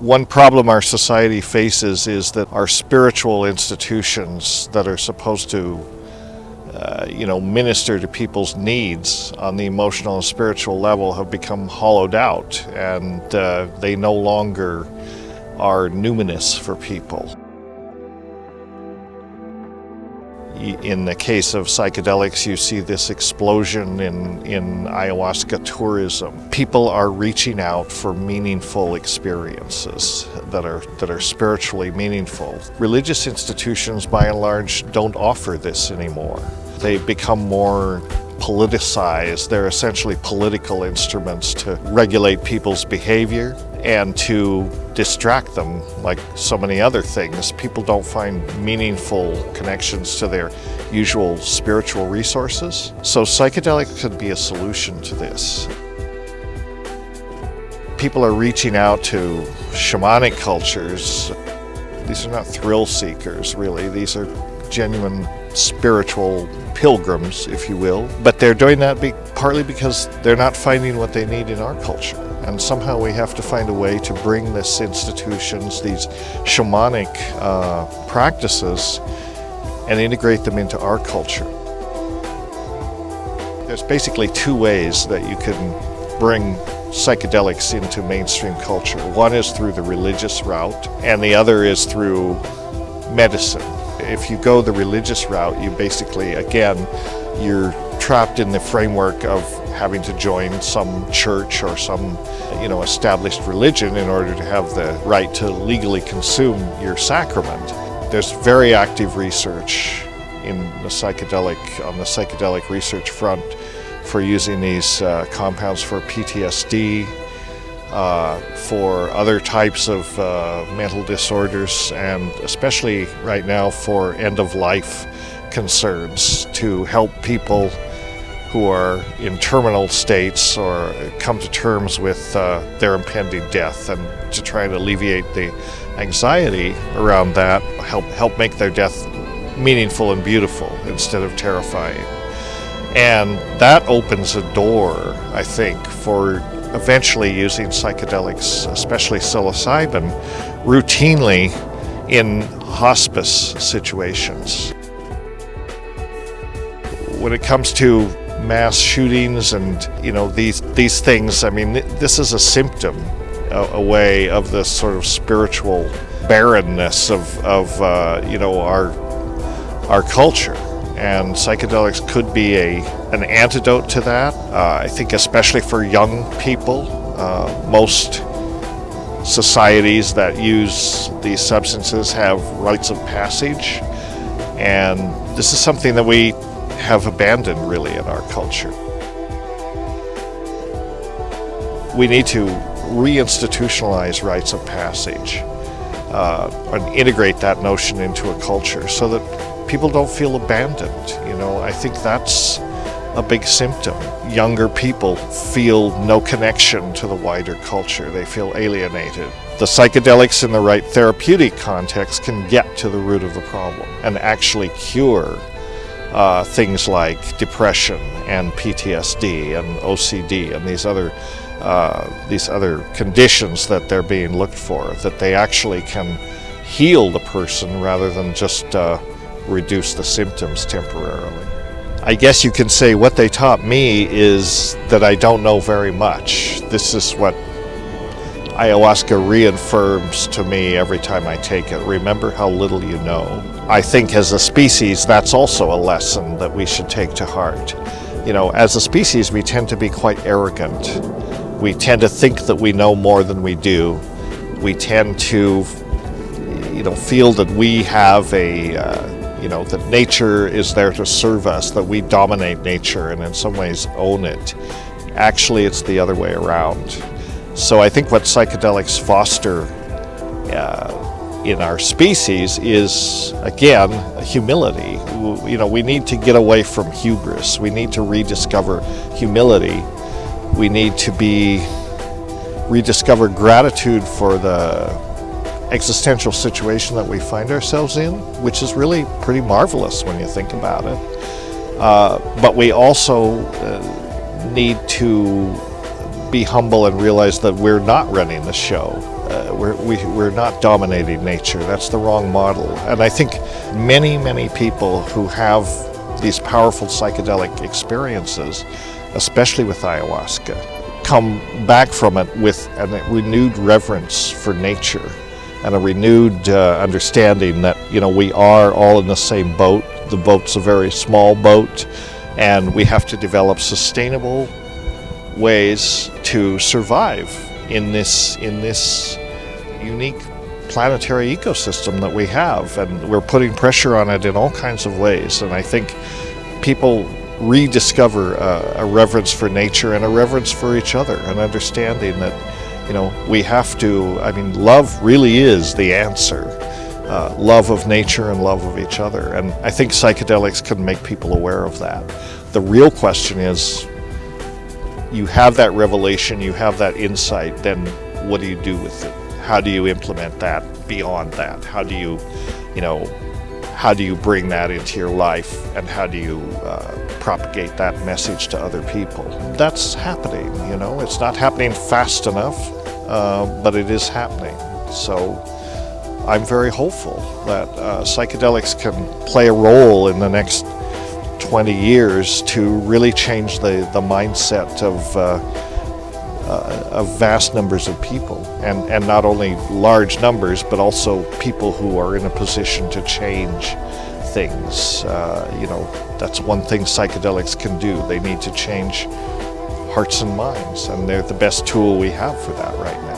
One problem our society faces is that our spiritual institutions that are supposed to uh, you know, minister to people's needs on the emotional and spiritual level have become hollowed out and uh, they no longer are numinous for people. In the case of psychedelics, you see this explosion in, in ayahuasca tourism. People are reaching out for meaningful experiences that are, that are spiritually meaningful. Religious institutions, by and large, don't offer this anymore. They become more politicized. They're essentially political instruments to regulate people's behavior and to distract them like so many other things. People don't find meaningful connections to their usual spiritual resources. So psychedelics could be a solution to this. People are reaching out to shamanic cultures. These are not thrill seekers, really. These are genuine spiritual pilgrims, if you will. But they're doing that be partly because they're not finding what they need in our culture. And somehow we have to find a way to bring this institutions, these shamanic uh, practices, and integrate them into our culture. There's basically two ways that you can bring psychedelics into mainstream culture. One is through the religious route, and the other is through medicine. If you go the religious route, you basically, again, you're trapped in the framework of having to join some church or some you know established religion in order to have the right to legally consume your sacrament. There's very active research in the psychedelic on the psychedelic research front for using these uh, compounds for PTSD, uh, for other types of uh, mental disorders, and especially right now for end-of-life concerns to help people who are in terminal states or come to terms with uh, their impending death and to try and alleviate the anxiety around that, help, help make their death meaningful and beautiful instead of terrifying. And that opens a door, I think, for eventually using psychedelics, especially psilocybin, routinely in hospice situations. When it comes to mass shootings and you know these these things, I mean this is a symptom, a, a way of the sort of spiritual barrenness of, of uh, you know our our culture and psychedelics could be a an antidote to that. Uh, I think especially for young people, uh, most societies that use these substances have rites of passage, and this is something that we have abandoned really in our culture. We need to reinstitutionalize rites of passage and integrate that notion into a culture so that people don't feel abandoned. You know, I think that's a big symptom. Younger people feel no connection to the wider culture. They feel alienated. The psychedelics in the right therapeutic context can get to the root of the problem and actually cure uh, things like depression and PTSD and OCD and these other uh, these other conditions that they're being looked for. That they actually can heal the person rather than just uh, reduce the symptoms temporarily. I guess you can say what they taught me is that I don't know very much. This is what ayahuasca reaffirms to me every time I take it. Remember how little you know. I think as a species, that's also a lesson that we should take to heart. You know, as a species, we tend to be quite arrogant. We tend to think that we know more than we do. We tend to, you know, feel that we have a, uh, you know, that nature is there to serve us, that we dominate nature and in some ways own it. Actually, it's the other way around. So I think what psychedelics foster uh, in our species is, again, humility. You know, we need to get away from hubris. We need to rediscover humility. We need to be rediscover gratitude for the existential situation that we find ourselves in, which is really pretty marvelous when you think about it. Uh, but we also uh, need to be humble and realize that we're not running the show. uh, we're, we, we are not dominating nature. That's the wrong model. And I think many, many people who have these powerful psychedelic experiences, especially with ayahuasca, come back from it with a renewed reverence for nature and a renewed uh, understanding that you know we are all in the same boat. The boat's a very small boat, and we have to develop sustainable ways to survive in this in this unique planetary ecosystem that we have and we're putting pressure on it in all kinds of ways and I think people rediscover uh, a reverence for nature and a reverence for each other and understanding that you know we have to I mean love really is the answer uh, love of nature and love of each other and I think psychedelics can make people aware of that the real question is you have that revelation, you have that insight, then what do you do with it? How do you implement that beyond that? How do you, you know, how do you bring that into your life and how do you uh, propagate that message to other people? That's happening, you know, it's not happening fast enough, uh, but it is happening. So I'm very hopeful that uh, psychedelics can play a role in the next 20 years to really change the, the mindset of, uh, uh, of vast numbers of people. And, and not only large numbers, but also people who are in a position to change things. Uh, you know, that's one thing psychedelics can do. They need to change hearts and minds, and they're the best tool we have for that right now.